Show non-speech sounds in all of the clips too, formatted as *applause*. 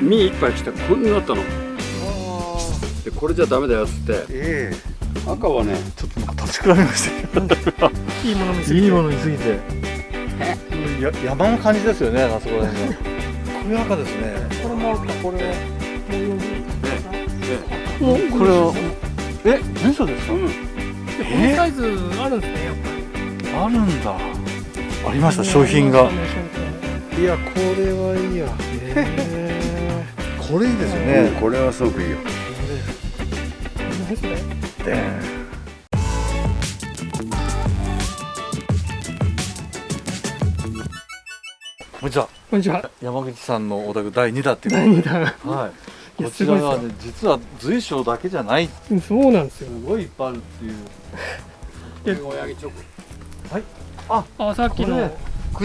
身一杯来てこんなになったの。でこれじゃダメだよっつって。え赤はねちょっとなんか立ち比べました *laughs* いいもの見すぎて。いいもの見すぎて。や山の感じですよねあそこら辺がこれ赤ですね。これも赤これ。もうこれはえ住所ですか、うん。このサイズあるんですねやっぱり。あるんだ。ありました商品が。いやこれはいいや、えー、これいいですよね、これはすごくいいよ。何それ？でこんにちは。こんにちは。山口さんのお宅第2弾っていう第2弾。はい。こちらはすね実は随所だけじゃない。すそうなんですよ。ごいいっぱいあるっていう。親木チョあさっきの。これ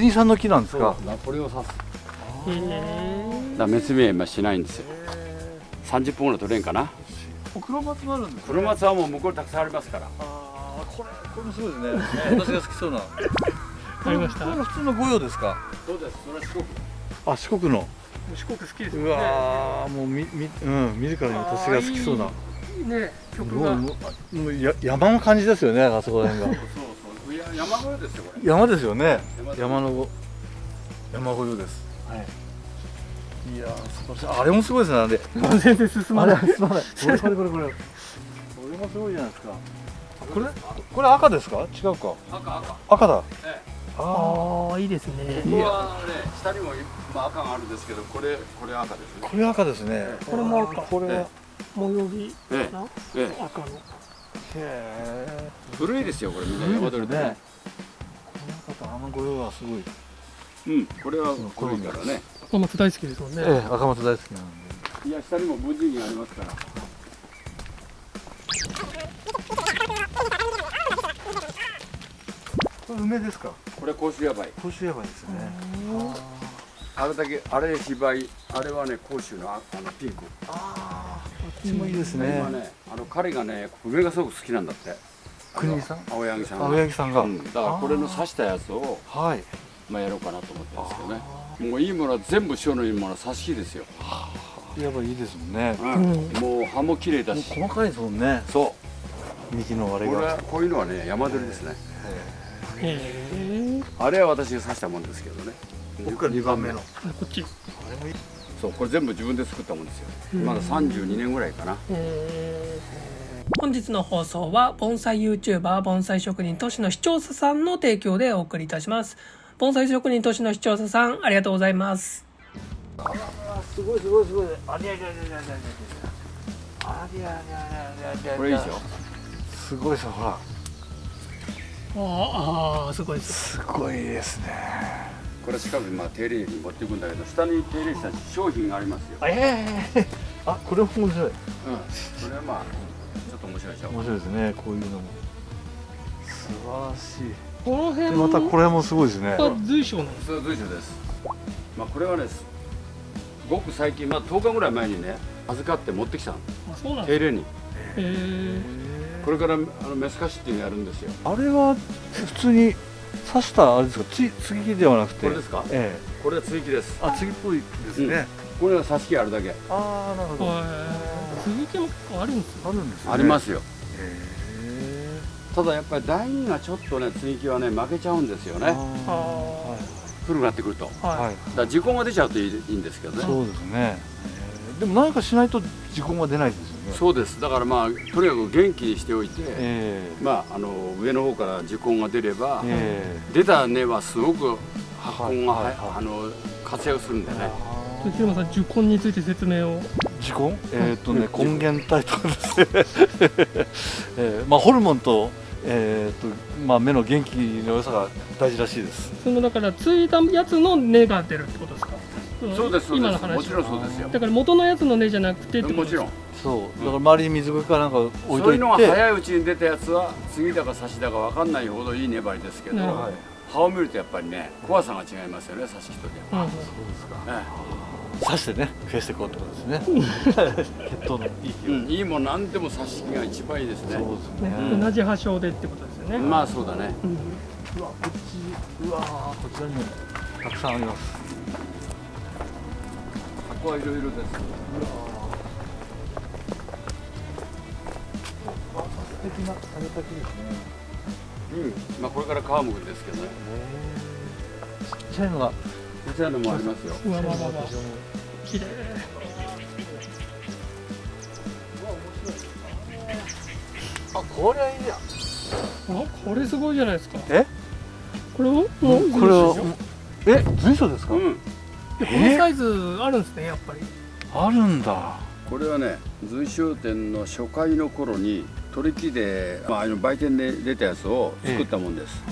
国産の木なんですか？ナポレオン刺すだ滅命今しないんですよ。30分ぐらい取れんかな。黒松もあるんです黒松はもう向こうにたくさんありますから。ああこれこれもすごいですね。私が好きそうな。*laughs* ありました？これ普通の御用ですか？そうですそれは四国。あ四国の。四国好きですね。わーもうみみうん見るからに私が好きそうな。ね曲が。もうもうもうや山の感じですよねあそこら辺が。*laughs* そうそう。山小屋ですよこれ。山ですよね。山山のご山御用です。はい。いやー素晴らしい。あれもすごいですね。あれ *laughs* 全然進まない。すまない。これこれこれこれ。これもすごいじゃないですか。これこれ赤ですか？違うか。赤赤。赤だ。ええ。あああいいですね。ここはね下にも、まあ、赤があるんですけどこれこれ赤ですね。ーこれ赤ですね。これも赤。これ。は模様着なええ。赤の。へえ古いですよこれみんな。山鳥でね。この赤とあの御用はすごいうんこれは古いからね。赤松大好きですもんね。ええ赤松大好きなんで。いや下にも文人がありますから。これ梅ですか？これ甲州ヤバイ甲州ヤバいですね。あれだけあれ芝居あれはね甲州のああのピンク。ああこっちもいいですね。今ねあの彼がね梅がすごく好きなんだって。国井さん？青柳さんが。青柳さんが、うん、だからこれの刺したやつをはいまあやろうかなと思ってるんですけどね。もういいものは全部塩のいいものは刺し木ですよ、やばいいいですもんね。うん。もう葉も綺麗だし。細かいですもんね。そ幹の割れれがはこういうのはね山鳥ですね。へえ。あれは私が刺したもんですけどね。僕が2番目の。こっち。あれもいいそうこれ全部自分で作ったもんですよ。まだ32年ぐらいかな。本日の放送は盆栽 YouTuber 盆栽職人都市の視聴者さんの提供でお送りいたします盆栽職人都市の視聴者さんありがとうございます。すごいすごいすごい。ありゃりゃりゃりゃりゃりゃありゃりゃりゃりゃりゃこれいいでしょすごいですほらああすごいですすごいですねこれ近くにまあ手入れに持っていくんだけど下に手入れした商品がありますよええあこれも面白いうんそれはまあちょっと面白いでしょ面白いですねこういうのも素晴らしいこの辺。でまたこれもすごいですね。は随所なんで随所です。まあこれはねごく最近まあ10日ぐらい前にね預かって持ってきたの。あそうなん手入れに。これからあのメスカシっていうのやるんですよ。あれは普通に刺したあれですか？つ継ぎ木ではなくて。これですか？えこれは追記です。えあ継ぎっぽいですね、これは挿し木あるだけ。ああなるほど。あ続きも結構あるんですよるんですね。ありますよ。へえただやっぱり第二がちょっとね追記はね負けちゃうんですよね。古くなってくると。だかあはい、はいら時効が出ちゃうといいいいんですけどね。そうですね。でも何かしないと時効が出ないですよね。そうです。だからまあとにかく元気にしておいて、えまああの上の方から時効が出れば、ええ。出た根はすごく発根が、はいはいはい。あの活躍するんでね。え平間さん受根について説明を。時効？えっ、とね根源体とかですね、*laughs* えーまあホルモンとえーとまあ、目の元気の良さが大事らしいです。そのだからついたやつの根が出るってことですか？そうですそう今の話ですもちろんそうですよ。だから元のやつの根じゃなくてもちろん。そう。だから周りに水苔かなんか置いそうといて。いうのが早いうちに出たやつは次だか差しだか分かんないほどいい粘りですけど、はい。葉を見るとやっぱりね怖さが違いますよね差し木とでうん。うんそうですか。は、刺してね増やしていこうってことですね。血糖のいいうん、いいもん何でも差し木が一番いいですね。そうですね、ね同じ発祥でってことですよね、まあそうだね。うん。うわこっちうわこちらにもたくさんあります。こはいろいろです。素敵な種滝ですね。うん。まあこれから皮むくんですけどね。ちっちゃいのがこちらのもありますよ。うわわわわ綺麗。あこれはいいや。あこれすごいじゃないですか。え？これを？これはえ随所ですか、うん。このサイズあるんですねやっぱり。あるんだ。これはね随商店の初回の頃に取り木で、まあ、あの売店で出たやつを作ったもんです、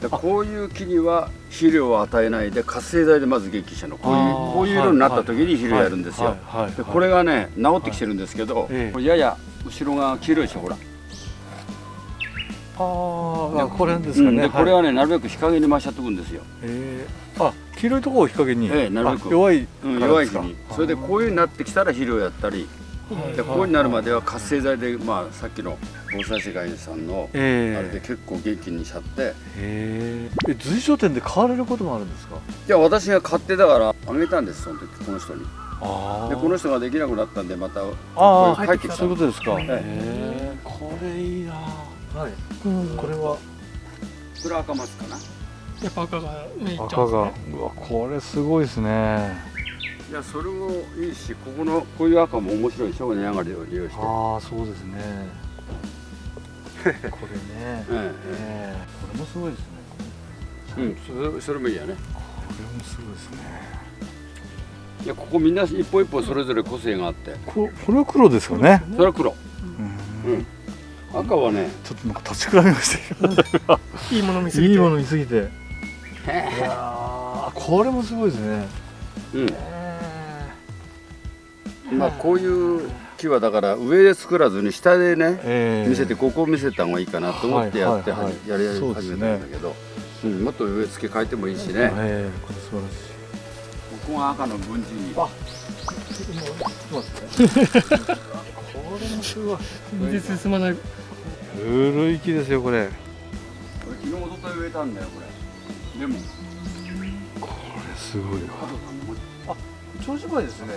でこういう木には肥料を与えないで活性剤でまず元気したのこういうこういう色になった時に肥料やるんですよ、はい。はい。はい。でこれがね治ってきてるんですけど、えやや後ろが黄色いでしょほら、あーあこれですかね、うん。でこれはねなるべく日陰に回しちゃっておくんですよ、えー、あ黄色いところを日陰に、ええなるべく。あ弱いうん、弱い木に。それでこういう風になってきたら肥料やったりでこうになるまでは活性剤で、まあ、さっきの防災世界さんのあえ。れで結構元気にしちゃって。え。え随所店で買われることもあるんですか？いや私が買ってだからあげたんですその時この人に。あでこの人ができなくなったんでまたああ帰ってきた。そういうことですか、えええ。これいいな。はい。うん。これは？これ赤松かな？やっぱ赤が目いっちゃ赤が。うわこれすごいですねいやそれもいいしここのこういう赤も面白いしょうが上がりを利用して。ああそうですね。*laughs* これね。えええこれもすごいですね。えうんそれそれもいいやね。これもすごいですね。いやここみんな一本一本それぞれ個性があって。ここれは黒ですかね。それは黒。うん。うん。赤はねちょっとなんか立ち比べましたけいいもの見せどて。*laughs* いいもの見すぎて。*laughs* いやーこれもすごいですね。うんまあこういう木はだから上で作らずに下でねええ。見せてここを見せた方がいいかなと思ってやってははいはいはいじやり始めたんだけど、うん、もっと植え付け変えてもいいしね。ええこれ素晴らしい。ここが赤の分子に。あちょっと待って。これもすごい。全然進まない。古い木ですよこれ。これ昨日おととい植えたんだよこれ。でもこれすごいわ。加藤さんのも長寿梅ですね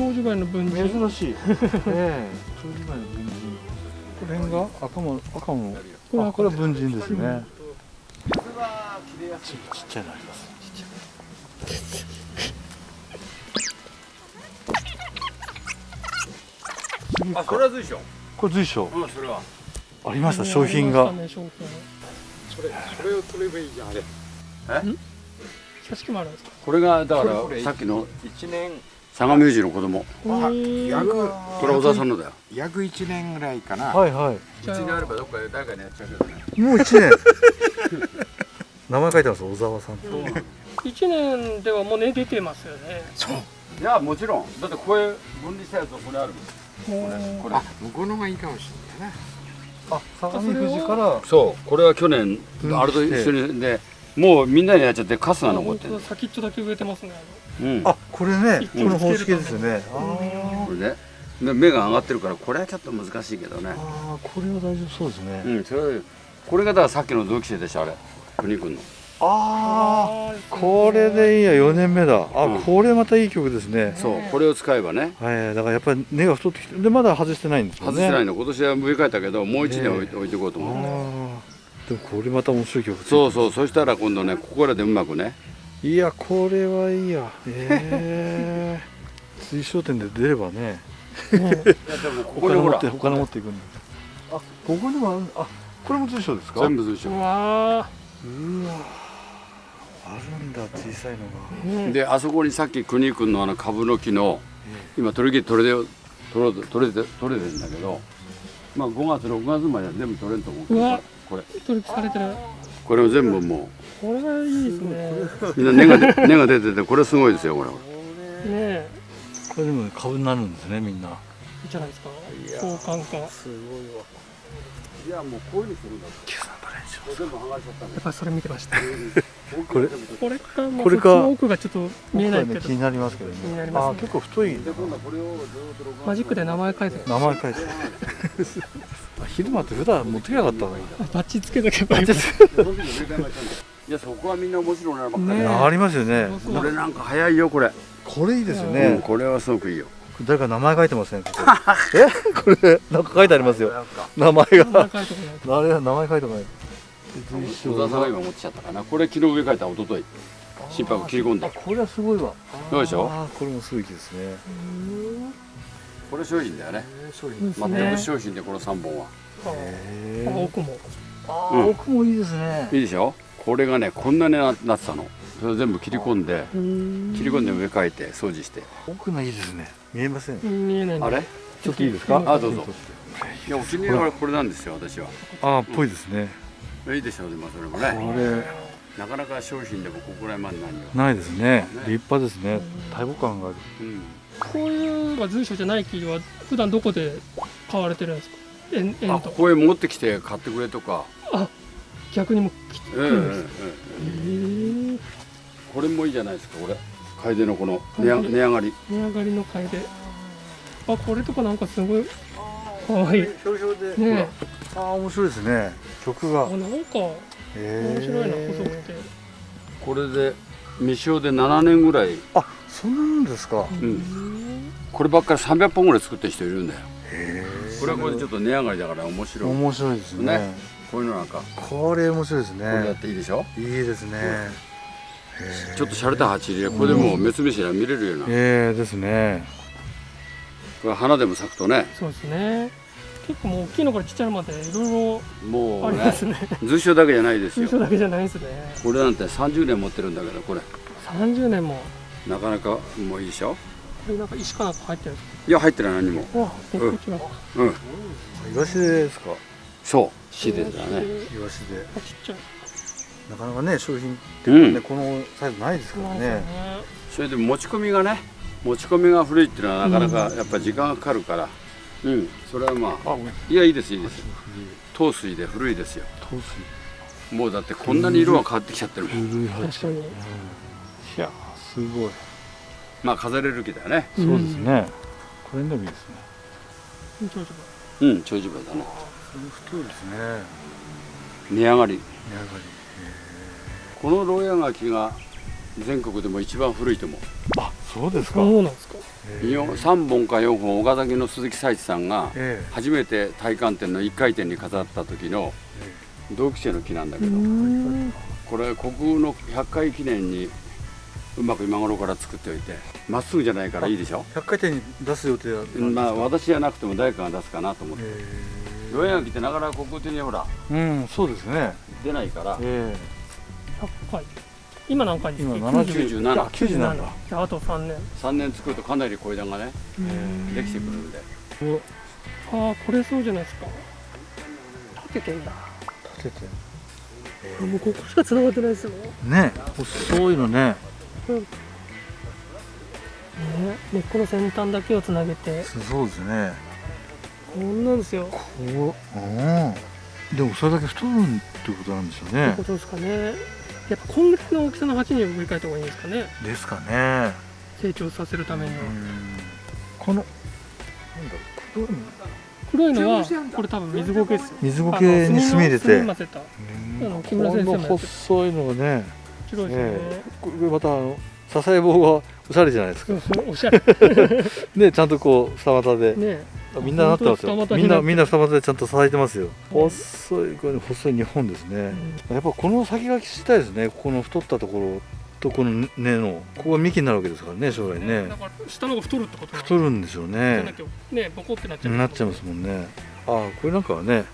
長寿梅の分岐珍しい。え *laughs* え。長寿梅の文人この辺が赤も赤もこれあこれは文人ですね。ちっちゃいのあります。あそれは随所。これ随所。うんそれは。ありました商品が。それそれを取ればいいじゃんあれ。え？写真もあるんですか？これがだかこれこれらさっきの。一年相模士の子供。うん約これ小沢さんのだよ。約一年ぐらいかな、はいはい。うちにあればどっかで誰かにやっちゃうけどね。もう一年。*laughs* 名前書いてます小沢さん。一年ではもうね出てますよね。そう。いやもちろん。だってこれ分離したやつはこれあるもん。これこれ。あ向こうの方がいいかもしれないなあ相模富士から。そう。これは去年あれと一緒にでもうみんなにやっちゃってカスがあ残ってる先っちょだけ植えてますね。うん。あこれねこの方式ですよねあこれね。で芽が上がってるからこれはちょっと難しいけどね。ーあーこれは大丈夫そうですね。うんそれこれがだからさっきの同期生でしょあれ。国君の。あああこれでいいや4年目だ。あ、うん。これまたいい曲ですね。そうこれを使えばね。はいだからやっぱり根が太ってきてでまだ外してないんですもんね。外してないの今年は植え替えたけどもう一年置いて置いていこうとあ思うんだよーでもこれまた面白い曲そうそうそしたら今度ねここらでうまくね。いやこれはいいや。ええ水晶店で出ればね。こお金持こにほら。ってお金持っていくんだ。あここにもある。あこれも水晶ですか？全部随所うわうわあるんだ小さいのが。ーうんであそこにさっき国君のあの株の木の今取り切り取れで取ろうと取れて取れてるんだけどまあ5月6月までは全部取れると思うけどうわ。これ。取引されてる。これを全部もこれがいいですね。うみんな根がで *laughs* 根が出ててこれすごいですよこれ。ねえ。これでも株になるんですねみんな。いいじゃないですか。相関か。やすごいわ。いやもうこういうふうにするんだっぱりそれ見てました。*laughs* これこれかこれか。奥がちょっと見えないけど。ね気になりますけどね。気になりますね。あ結構太い。マジックで名前書いて名前書いて *laughs* あ昼間って普段持ってきなかったのに。バッチつけとけばいい。いやそこはみんな面白いなばっかり。ねえ。ありますよね。これなんか早いよこれ。これいいですようん。ね、これはすごくいいよ。誰か名前書いてますねここ。*laughs* え？これなんか書いてありますよ。名前が。名前書いてない小沢さんが今持ってきちゃったかな。これ昨日植え替えた一昨日心拍切り込んであこれはすごいわ。どうでしょう？これもすごい木ですね。これ商品だよね。商品です全ねく商品でこの3本は。奥も。あうんー奥もいいですね。いいでしょ？これがねこんなにななってたの。それを全部切り込んでうん。切り込んで植え替えて掃除して。奥がいいですね。見えません。見えないんだ。あれ？ちょっといいですか？あどうぞ。いやお気に入りはこれなんですよ私は。あーっぽいですねいいでしょうねまあそれもね。これ。なかなか商品でもここら辺まで何よないですね。立派ですね。大木感がある。うん。こういうまあ随所じゃない木は普段どこで買われてるんですか？円円あとここへ持ってきて買ってくれとか。逆にも来ええええるんですええへえこれもいいじゃないですかこれ。楓のこの値上値上がり。値上がりの買いであこれとかなんかすごいかわい。いねひょうひょうでえ。あー面白いですね。曲が。あなんか面面白いな細くて。これで未使で7年ぐらい、あそんなんですか。うん、こればっかり300本ぐらい作ってる人いるんだよ。へこれはこれでちょっと値上がりだから面え白い。面白いですね。ね。こういうのなんか。これ面白いですこれやっねていいでしょ？いいですね。へえちょっと洒落た鉢入れこれでもう目つぶしが見れるような。ええですねこれ花でも咲くとね。そうですね。結構もう大きいのからちっちゃいのまでいろいろもうねありますね。図書だけじゃないですよ。通所だけじゃないですね。これなんて30年持ってるんだけどこれ。30年も。なかなかもういいでしょ？これなんか石かなんか入ってるんですいや入ってない何も。かあ結構違ううん。イワシですか？そう。シデだね。えイワシで。あちっちゃい。なかなかね商品ってうん。ねこのサイズないですからね。ね。それで持ち込みがね持ち込みが古いっていうのはなかなかやっぱ時間がかかるから。うん。それはまああいやいいですいいです。糖水で古いですよ。透水もうだってこんなに色が変わってきちゃってるもん。古い確かに。いやすごい。まあ飾れる木だよね。そうですね。これでもいいですね。うん長寿梅だね。太いですね。値上がり。値上がこの牢屋垣が全国でも一番古いと思う。りあそうですか。そうなんですか。よ3本か4本岡崎の鈴木佐一さんがえ初めて体感展の1回展に飾った時の同期生の木なんだけうどん。これ国宝の100回記念にうまく今頃から作っておいてまっすぐじゃないからいいでしょ？え100回転に出す予定だったんですか？まあ私じゃなくても誰かが出すかなと思って。え牢屋垣ってなかなか国宝的にほらえうんそうですね。出ないから。え100回今何回ですか？今97 97じゃああと3年。3年作るとかなり小枝がねうん。できてくるんで。ああこれそうじゃないですか。立ててんだ。え立ててもうここしか繋がってないですよ。ね。ね細いのね。根っこの先端だけをつなげて。そうですね。こんなんですよ。こう。うん。でもそれだけ太るってことなんですよってねことですかねやっぱこんぐらいの大きさの鉢に植え替えた方がいいんですかね。ですかね。成長させるためにこのなんだろう黒いのはこれ多分水苔ですよ。水苔に墨入れて。混ぜた。あの木村先細いのがね白いですよね、えこれまたあの支え棒がおしゃれじゃないですか。そうそうおしゃれ。*laughs* ねちゃんとこう二股でねあみんななってますよ。みんなみんな二股でちゃんと支えてますよ。うん細いこれ細い日本ですね。やっぱこの先がしたいですね。ここの太ったところとこの根の。ここが幹になるわけですからね将来ね。だから下の方が太るってこと太るんですよね。ねボコってなっちゃう。なっちゃいますもんね。ああこれなんかはね。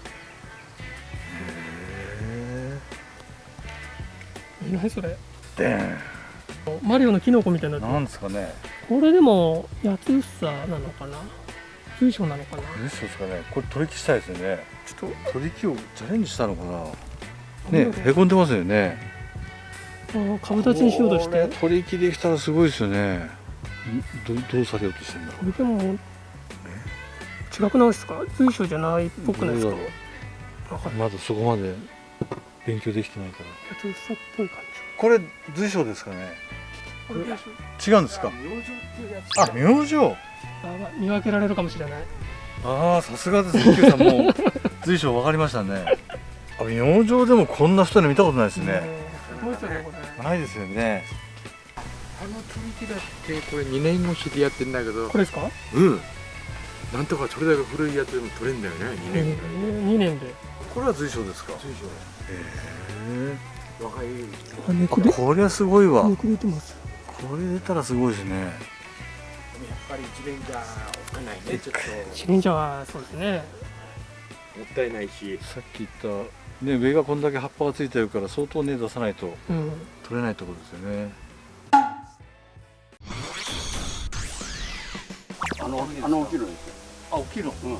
へ何それ？えマリオのキノコみたいになってる。なんですかね。これでも八つ房なのかな？水晶なのかなこれそうですかね。これ取り木したいですよね。ちょっ取り木をチャレンジしたのかな。とねへこんでますよね。あー株立ちにしようとして。取り木できたらすごいですよね。んどどうされようとしてんだろこれでも違くないですか？水晶じゃないっぽくないですか？まだそこまで勉強できてないから。八つ房っぽい感これ随所ですかね違うんですか？あ明星。見分けられるかもしれない。ああさすがですね Q さん。もう *laughs* 随所分かりましたね。あ明星でもこんな太いの見たことないですね、ないですよね。あの取り木だってこれ2年越しでやってんだけど。これですか？うん。なんとかそれだけ古いやつでも取れんだよね2年ぐらい2年で。これは随所ですか？随所。へ若い。こりゃすごいわ。猫出てますこれ出たらすごいですね。やっぱり一年じゃおっかないねちょっと。一年じゃはそうですね。もったいないし。さっき言ったね上がこんだけ葉っぱがついてるから相当根出さないとうん。取れないところですよね。あのあの大きいのですよ。あ大きいのうん。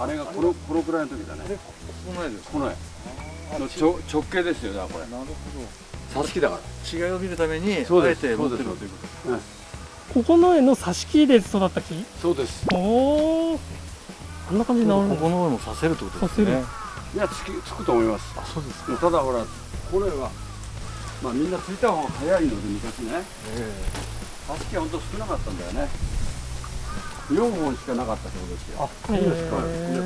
あれがこのこのくらいの時だね。ここないですこの絵のちょ直径ですよだからこれ。なるほ挿し木だから。ど違いを見るためにそうです。あえて持ってる。そうですということ。ここの絵の挿し木で育った木？そうです。おおあんな感じにここの上もさせるってことですね。いやつきつくと思います。あそうですか。ただほらこれはまあみんなついた方が早いので昔ね。え挿し木は本当少なかったんだよね。4本しかなかったってことですよ。そうですか。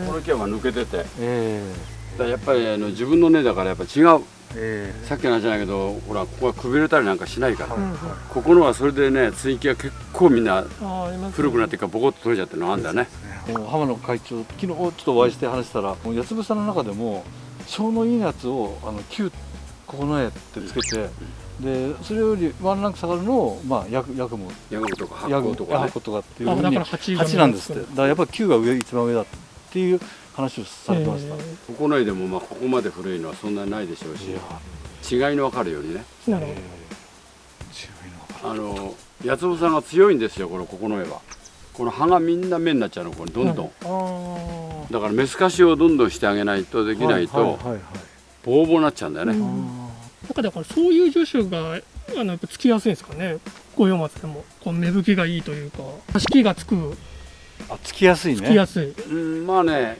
この木が抜けてて。だかえらやっぱりあの自分の根だからやっぱ違う。ええ。さっきの話じゃないけどほらここがくびれたりなんかしないから、はいうんうんここのはそれでね追記が結構みんな古くなってからボコッと取れちゃってるのがあるんだよねえもう浜野会長昨日ちょっとお会いして話したらもう八つ房の中でも小のいいやつをあの9ここの絵ってつけてでそれよりワンランク下がるのをまあヤクヤクモ。ヤゴとか発ヤグ酵とかね。とかとかっていうふうにあだから8 8なんですって。だからやっぱ9が上一番上だっていう話をされてました、えここの絵でもまあここまで古いのはそんなにないでしょうし違いの分かるようにね。ーなるほえあの八つさんが強いんですよこのここの絵は。この葉がみんな目になっちゃうのこれどんどん、どあだからメスカシをどんどんしてあげないとできないと、はいはいはいはい。ボーボーになっちゃうんだよね、うん。なんかだからそういう樹種があのやっぱつきやすいんですかね。五葉松でも。こう芽吹きがいいというか。挿し木がつく。あつきやすいね。つきやすい、うんまあね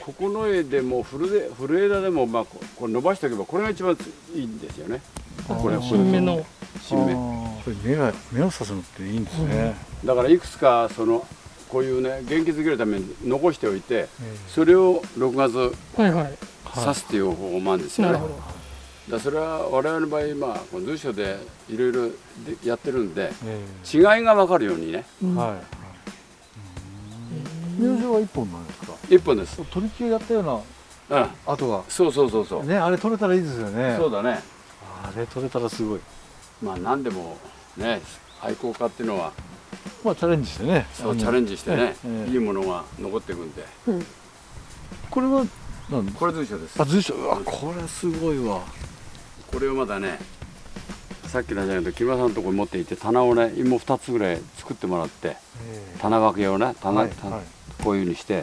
ここの絵でも古で古枝でもまあここれ伸ばしておけばこれが一番いいんですよね。これ新芽の。新芽。これ目が目を刺すのっていいんですね、だからいくつかそのこういうね元気づけるために残しておいてえそれを6月はいはい。え刺すっていう方法もあるんですよね、なるほど。だからそれは我々の場合まあこの随所でいろいろでやってるんでえ違いが分かるようにね。うん。えはい入場は一本なんですか？一本です。取り木やったようなうん。跡が。そうそうそうそう、ねあれ取れたらいいですよね。そうだね。あれ取れたらすごい。まあ何でもね愛好家っていうのはまあチャレンジしてね。そうチャレンジしてね、ええ。いいものが残っていくんで。これは何？これ随所です。あ随所。うわこれすごいわ。これをまだねさっきの話だけど木村さんのところに持っていって棚をね芋2つぐらい作ってもらってえ棚分けをねえ棚、はいたはいこういうふうにしては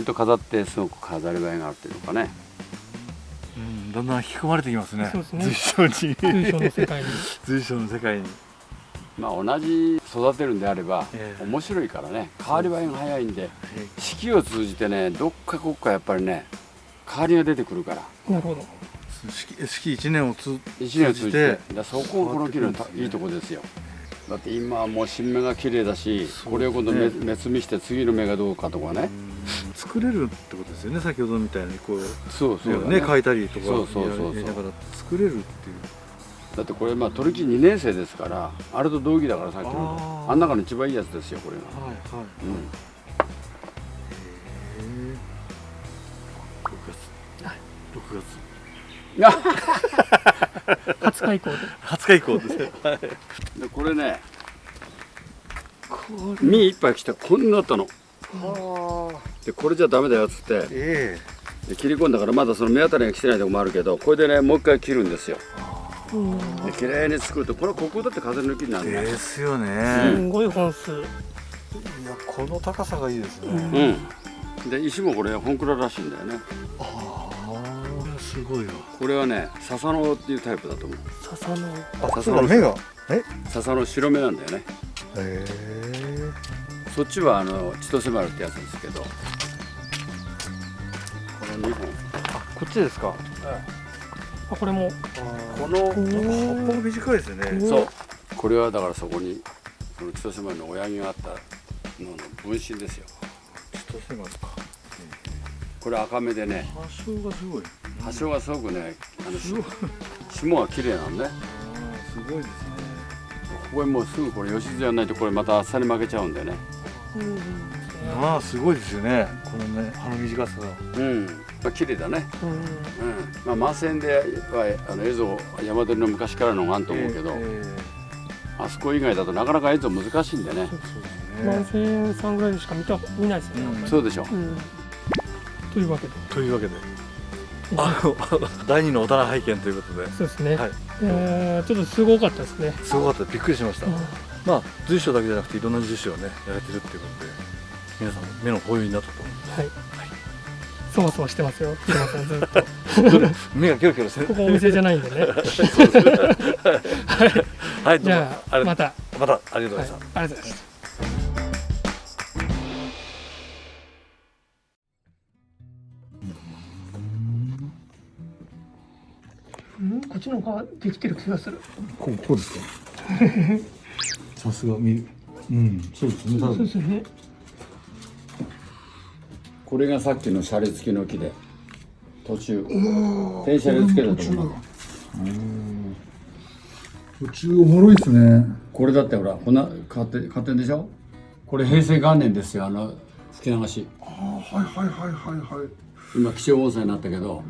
い。と飾ってすごく飾り映えがあるっていうのかね。うんだんだん引き込まれてきますね。そうですね。随所に。随所の世界に。*laughs* 随所の世界に。まあ同じ育てるんであればええ。面白いからね。変わり映えが早いんでえ四季を通じてねどっかこっかやっぱりね変わりが出てくるから。なるほど。四季四季一年をつ一年を通じて。そこがこの木のたいいとこですよだって今はもう新芽が綺麗だし、これを今度ね目摘みして次の芽がどうかとかね、作れるってことですよね先ほどみたいにこう。そうそうだね。変えたりとかそうそうそうそう。やりながら作れるっていう。だってこれまあ取り木2年生ですからあれと同期だからさっきの。あん中の一番いいやつですよこれが、はいはい。うん、6月。20日以降で。20日以降ですね。はい。でこれ。ね実一杯来てこんなだったのでこれじゃダメだよっつって。えで切り込んだからまだその目当たりが来てないとこもあるけどこれでねもう一回切るんですよ。うん。で綺麗に作るとこれここだって風抜きになえるねですよすねん。ごい本数。いやこの高さがいいですね。うん。で石もこれ本蔵らしいんだよね。ああすごいわ。これはね笹のっていうタイプだと思う。笹のあそうだ目が？え？笹の白目なんだよね。へえ。そっちはあの千歳丸ってやつですけど。この2本。こっちですか？あこれも。このお葉っぱ短いですよねそう。これはだからそこにこの千歳丸の親木があったのの分身ですよ。千歳丸か。これ赤目でね発祥がすごい葉性がすごくねあの霜が綺麗なんねあーすごいですね。これもうすぐこれ吉津やらないとこれまた厚さに負けちゃうんだよね。うんまあすごいですよね。このね葉の短さが。うん。まあ綺麗だね。うん。うん。まあ満線ではあの映像山鳥の昔からのがあると思うけど、えあそこ以外だとなかなか映像難しいんでね。えそうです万ね千さんぐらいでしか見た見ないですね、うんそうでしょ。うん。というわけで。というわけであの第二のお棚拝見ということで。そうですね、はい。えーちょっとすごかったですね、すごかった。びっくりしました、うん。まあ随所だけじゃなくていろんな随所をねやれてるっていうことで皆さん目の保養になったと思はい、そわそわしてますよ。平間さんずっと。う *laughs* 目がキョロキョロしてここお店じゃないんでね。*laughs* はい。どうも。じゃあまた、はい、また。ありがとうございました、ありがとうございましたちの方ができてる気がする。こうこうですか？*laughs* さすが見るうんそうですね。そうですよね。これがさっきのシャリ付きの木で途中電車でつけたところ途中おもろいですね。これだってほらほな買って買ってんでしょ？これ平成元年ですよあの吹き流し。あはいはいはいはいはい。今気象温泉になったけど。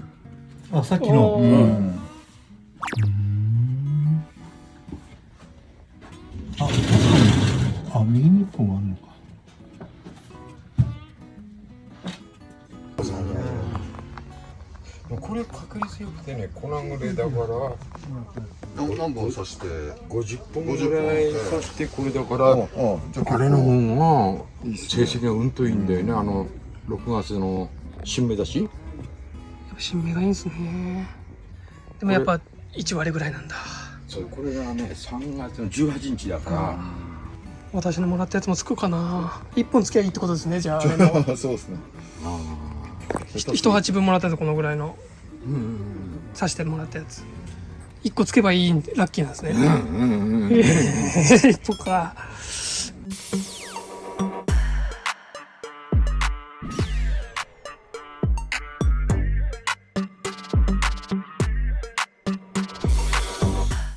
あさっきの。おーうんああ右に一本あるのか。これ確率よくてね粉ぐれだから。何何本刺して？50本ぐらい刺してこれだからあじゃああれの方が成績がうんといいんだよね。あの6月の新芽だし。やっぱ新芽がいいんですね。でもやっぱ1割ぐらいなんだ。そうこれがね3月の18日だか私のもらったやつもつくかな。1本つけばいいってことですねじゃあ。*laughs* そうですね。ひ一鉢分もらったやつこのぐらいの。うんうん刺してもらったやつ。1個つけばいいラッキーなんですね。うんうんうんうん。*laughs* 1個か